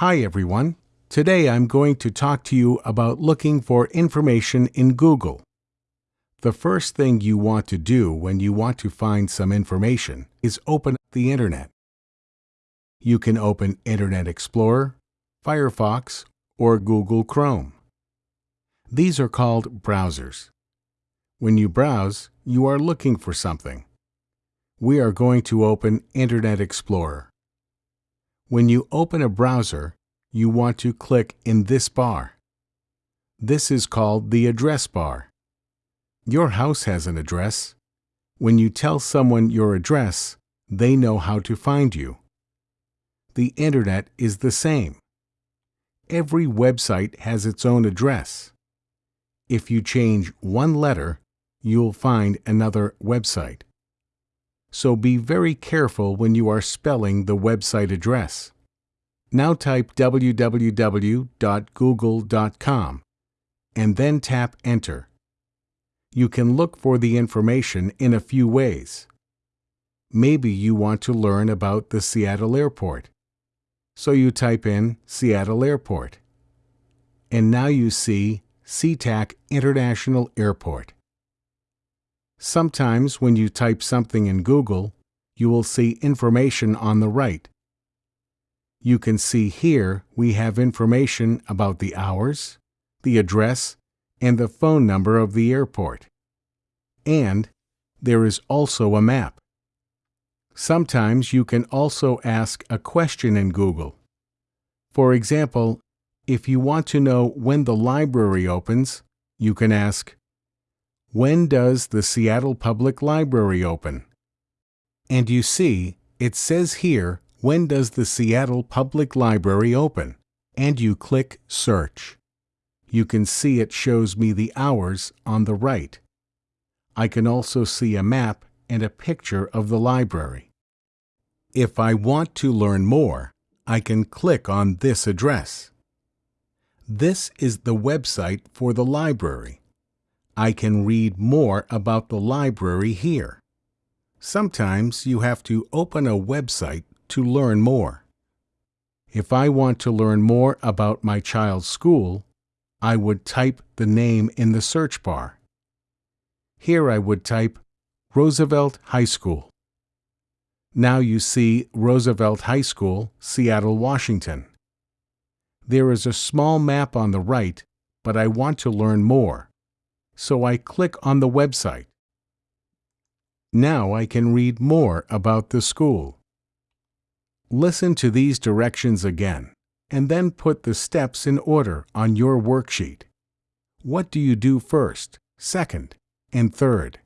Hi everyone. Today I'm going to talk to you about looking for information in Google. The first thing you want to do when you want to find some information is open the Internet. You can open Internet Explorer, Firefox, or Google Chrome. These are called browsers. When you browse, you are looking for something. We are going to open Internet Explorer. When you open a browser, you want to click in this bar. This is called the address bar. Your house has an address. When you tell someone your address, they know how to find you. The Internet is the same. Every website has its own address. If you change one letter, you'll find another website. So be very careful when you are spelling the website address. Now type www.google.com and then tap Enter. You can look for the information in a few ways. Maybe you want to learn about the Seattle Airport. So you type in Seattle Airport. And now you see SeaTac International Airport. Sometimes when you type something in Google, you will see information on the right. You can see here we have information about the hours, the address, and the phone number of the airport. And there is also a map. Sometimes you can also ask a question in Google. For example, if you want to know when the library opens, you can ask, When does the Seattle Public Library open? And you see, it says here, When does the Seattle Public Library open? And you click Search. You can see it shows me the hours on the right. I can also see a map and a picture of the library. If I want to learn more, I can click on this address. This is the website for the library. I can read more about the library here. Sometimes you have to open a website to learn more. If I want to learn more about my child's school, I would type the name in the search bar. Here I would type Roosevelt High School. Now you see Roosevelt High School, Seattle, Washington. There is a small map on the right, but I want to learn more. So I click on the website. Now I can read more about the school. Listen to these directions again, and then put the steps in order on your worksheet. What do you do first, second, and third?